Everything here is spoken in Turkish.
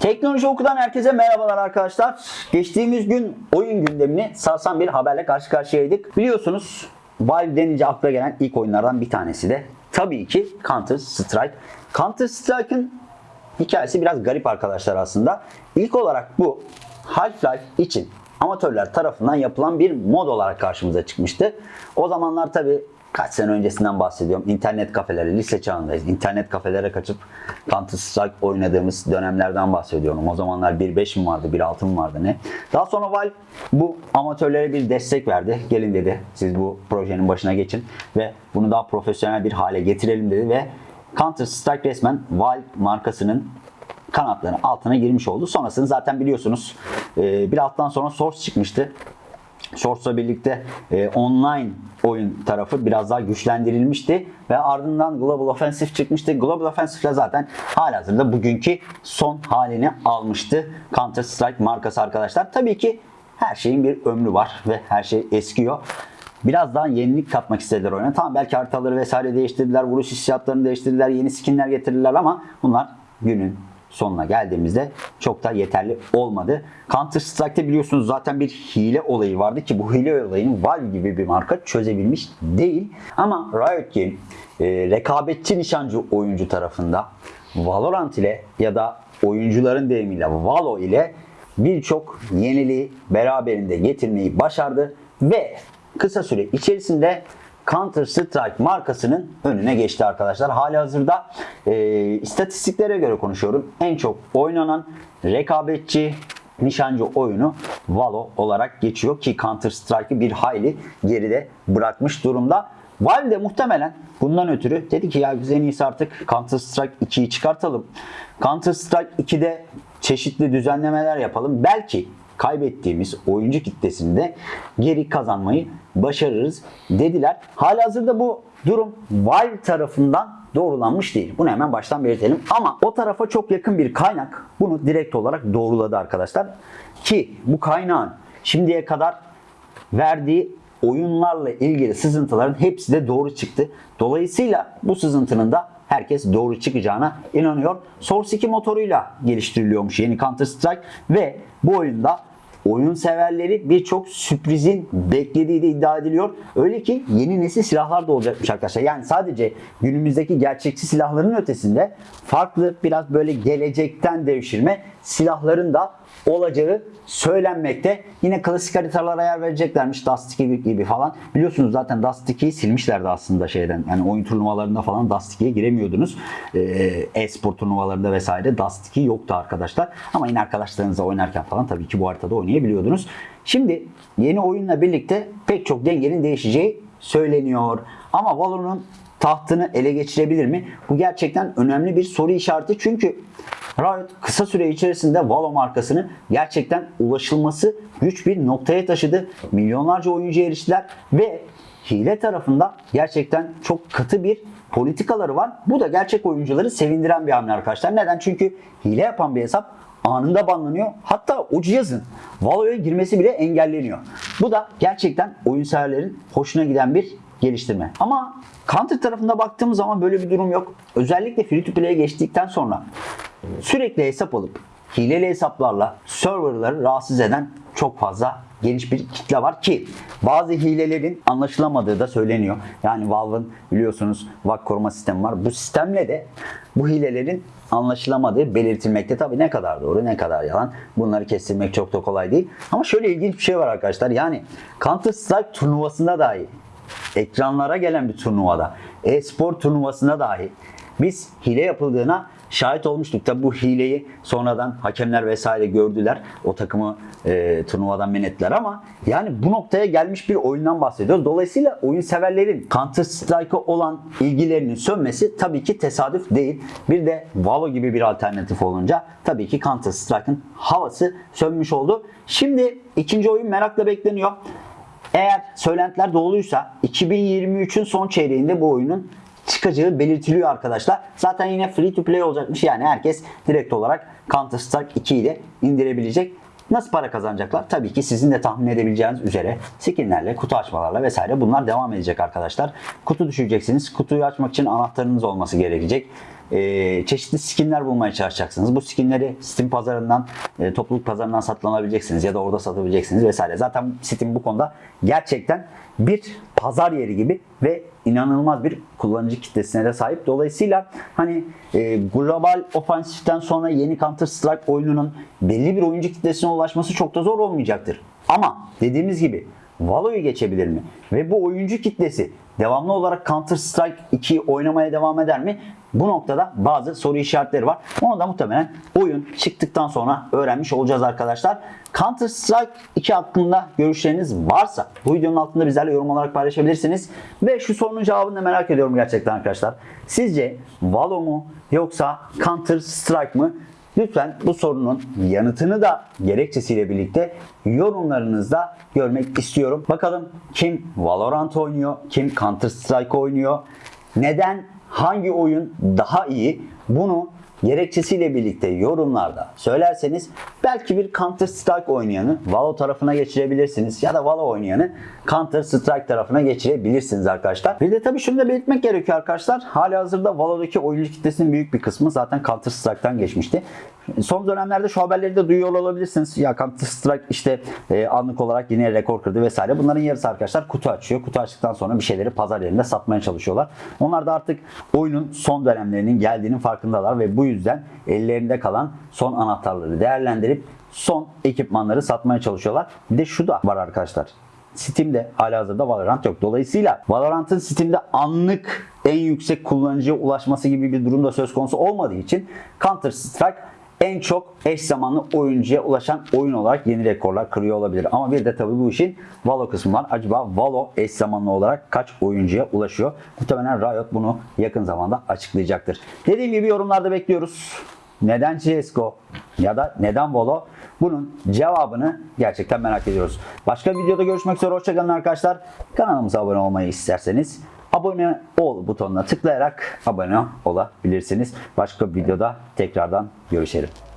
Teknoloji Oku'dan herkese merhabalar arkadaşlar. Geçtiğimiz gün oyun gündemini sarsan bir haberle karşı karşıyaydık. Biliyorsunuz Valve denince akla gelen ilk oyunlardan bir tanesi de tabii ki Counter Strike. Counter Strike'ın hikayesi biraz garip arkadaşlar aslında. İlk olarak bu Half-Life için amatörler tarafından yapılan bir mod olarak karşımıza çıkmıştı. O zamanlar tabii kaç sene öncesinden bahsediyorum. İnternet kafeleri, lise çağındayız. İnternet kafelere kaçıp Counter Strike oynadığımız dönemlerden bahsediyorum. O zamanlar 1.5 mi vardı, 1.6 mı vardı ne? Daha sonra Valve bu amatörlere bir destek verdi. Gelin dedi siz bu projenin başına geçin ve bunu daha profesyonel bir hale getirelim dedi ve Counter Strike resmen Valve markasının kanatlarının altına girmiş oldu. Sonrasını zaten biliyorsunuz. Bir alttan sonra Source çıkmıştı. Source'la birlikte e, online oyun tarafı biraz daha güçlendirilmişti ve ardından Global Offensive çıkmıştı. Global Offensive zaten halihazırda bugünkü son halini almıştı. Counter Strike markası arkadaşlar. Tabii ki her şeyin bir ömrü var ve her şey eskiyor. Biraz daha yenilik katmak istediler oyuna. Tamam belki haritaları vesaire değiştirdiler, vuruş hissiyatlarını değiştirdiler, yeni skinler getirdiler ama bunlar günün sonuna geldiğimizde çok da yeterli olmadı. Counter Strike'te biliyorsunuz zaten bir hile olayı vardı ki bu hile olayını Valve gibi bir marka çözebilmiş değil. Ama Riot Game e, rekabetçi nişancı oyuncu tarafında Valorant ile ya da oyuncuların deyimiyle Valo ile birçok yeniliği beraberinde getirmeyi başardı ve kısa süre içerisinde Counter Strike markasının önüne geçti arkadaşlar. Hali hazırda e, istatistiklere göre konuşuyorum. En çok oynanan rekabetçi nişancı oyunu Valo olarak geçiyor ki Counter Strike'ı bir hayli geride bırakmış durumda. Valve de muhtemelen bundan ötürü dedi ki ya biz en iyisi artık Counter Strike 2'yi çıkartalım. Counter Strike 2'de çeşitli düzenlemeler yapalım. Belki kaybettiğimiz oyuncu kitlesinde geri kazanmayı başarırız dediler. Halihazırda bu durum Valve tarafından doğrulanmış değil. Bunu hemen baştan belirtelim. Ama o tarafa çok yakın bir kaynak bunu direkt olarak doğruladı arkadaşlar. Ki bu kaynağın şimdiye kadar verdiği oyunlarla ilgili sızıntıların hepsi de doğru çıktı. Dolayısıyla bu sızıntının da herkes doğru çıkacağına inanıyor. Source 2 motoruyla geliştiriliyormuş yeni Counter Strike ve bu oyunda oyun severleri birçok sürprizin beklediği de iddia ediliyor. Öyle ki yeni nesil silahlar da olacakmış arkadaşlar. Yani sadece günümüzdeki gerçekçi silahların ötesinde farklı biraz böyle gelecekten devşirme silahların da olacağı söylenmekte. Yine klasik haritalara yer vereceklermiş Dust 2 gibi falan. Biliyorsunuz zaten Dust 2'yi silmişlerdi aslında şeyden. Yani oyun turnuvalarında falan Dust 2'ye giremiyordunuz. Ee, E-spor turnuvalarında vesaire Dust 2 yoktu arkadaşlar. Ama yine arkadaşlarınızla oynarken falan tabii ki bu haritada oynayabiliyordunuz. Şimdi yeni oyunla birlikte pek çok dengenin değişeceği söyleniyor. Ama Valor'un tahtını ele geçirebilir mi? Bu gerçekten önemli bir soru işareti. Çünkü Riot kısa süre içerisinde Valo markasını gerçekten ulaşılması güç bir noktaya taşıdı. Milyonlarca oyuncu eriştiler ve hile tarafında gerçekten çok katı bir politikaları var. Bu da gerçek oyuncuları sevindiren bir hamle arkadaşlar. Neden? Çünkü hile yapan bir hesap anında banlanıyor. Hatta o cihazın Valo'ya girmesi bile engelleniyor. Bu da gerçekten oyun severlerin hoşuna giden bir geliştirme. Ama Counter tarafında baktığımız zaman böyle bir durum yok. Özellikle free to play'e geçtikten sonra sürekli hesap alıp hileli hesaplarla serverları rahatsız eden çok fazla geniş bir kitle var ki bazı hilelerin anlaşılamadığı da söyleniyor. Yani Valve'ın biliyorsunuz VAC koruma sistemi var. Bu sistemle de bu hilelerin anlaşılamadığı belirtilmekte. Tabii ne kadar doğru ne kadar yalan bunları kestirmek çok da kolay değil. Ama şöyle ilginç bir şey var arkadaşlar. Yani Counter Strike turnuvasında dahi ekranlara gelen bir turnuvada, e-spor turnuvasında dahi biz hile yapıldığına şahit olmuştuk. Tabi bu hileyi sonradan hakemler vesaire gördüler. O takımı e, turnuvadan men ettiler ama yani bu noktaya gelmiş bir oyundan bahsediyoruz. Dolayısıyla oyun severlerin Counter Strike'a olan ilgilerinin sönmesi tabii ki tesadüf değil. Bir de Valo gibi bir alternatif olunca tabii ki Counter Strike'ın havası sönmüş oldu. Şimdi ikinci oyun merakla bekleniyor. Eğer söylentiler doğruysa 2023'ün son çeyreğinde bu oyunun çıkacağı belirtiliyor arkadaşlar. Zaten yine free to play olacakmış. Yani herkes direkt olarak Counter Strike 2 ile indirebilecek. Nasıl para kazanacaklar? Tabii ki sizin de tahmin edebileceğiniz üzere skinlerle, kutu açmalarla vesaire bunlar devam edecek arkadaşlar. Kutu düşüreceksiniz. Kutuyu açmak için anahtarınız olması gerekecek. E, çeşitli skinler bulmaya çalışacaksınız. Bu skinleri Steam pazarından, e, topluluk pazarından satın alabileceksiniz ya da orada satabileceksiniz vesaire. Zaten Steam bu konuda gerçekten bir pazar yeri gibi ve inanılmaz bir kullanıcı kitlesine de sahip. Dolayısıyla hani e, global ofansiften sonra yeni Counter Strike oyununun belli bir oyuncu kitlesine ulaşması çok da zor olmayacaktır. Ama dediğimiz gibi Valo'yu geçebilir mi? Ve bu oyuncu kitlesi devamlı olarak Counter Strike 2'yi oynamaya devam eder mi? Bu noktada bazı soru işaretleri var. Onu da muhtemelen oyun çıktıktan sonra öğrenmiş olacağız arkadaşlar. Counter Strike 2 hakkında görüşleriniz varsa bu videonun altında bizlerle yorum olarak paylaşabilirsiniz. Ve şu sorunun cevabını da merak ediyorum gerçekten arkadaşlar. Sizce Valo mu yoksa Counter Strike mı? Lütfen bu sorunun yanıtını da gerekçesiyle birlikte yorumlarınızda görmek istiyorum. Bakalım kim Valorant oynuyor, kim Counter Strike oynuyor, neden hangi oyun daha iyi bunu gerekçesiyle birlikte yorumlarda söylerseniz belki bir Counter Strike oynayanı Valo tarafına geçirebilirsiniz ya da Valo oynayanı Counter Strike tarafına geçirebilirsiniz arkadaşlar. Bir de tabii şunu da belirtmek gerekiyor arkadaşlar. Hali hazırda Valo'daki oyuncu kitlesinin büyük bir kısmı zaten Counter Strike'tan geçmişti. Son dönemlerde şu haberleri de duyuyor olabilirsiniz. Ya Counter Strike işte e, anlık olarak yine rekor kırdı vesaire. Bunların yarısı arkadaşlar kutu açıyor. Kutu açtıktan sonra bir şeyleri pazar yerinde satmaya çalışıyorlar. Onlar da artık oyunun son dönemlerinin geldiğinin farkındalar ve bu yüzden ellerinde kalan son anahtarları değerlendirip son ekipmanları satmaya çalışıyorlar. Bir de şu da var arkadaşlar. Steam'de halihazırda Valorant yok. Dolayısıyla Valorant'ın Steam'de anlık en yüksek kullanıcıya ulaşması gibi bir durumda söz konusu olmadığı için Counter Strike en çok eş zamanlı oyuncuya ulaşan oyun olarak yeni rekorlar kırıyor olabilir. Ama bir de tabii bu işin Valo kısmı var. Acaba Valo eş zamanlı olarak kaç oyuncuya ulaşıyor? Muhtemelen Riot bunu yakın zamanda açıklayacaktır. Dediğim gibi yorumlarda bekliyoruz. Neden CSGO ya da neden Valo? Bunun cevabını gerçekten merak ediyoruz. Başka bir videoda görüşmek üzere. Hoşçakalın arkadaşlar. Kanalımıza abone olmayı isterseniz abone ol butonuna tıklayarak abone olabilirsiniz. Başka bir videoda tekrardan görüşelim.